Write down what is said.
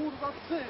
kurwa psy!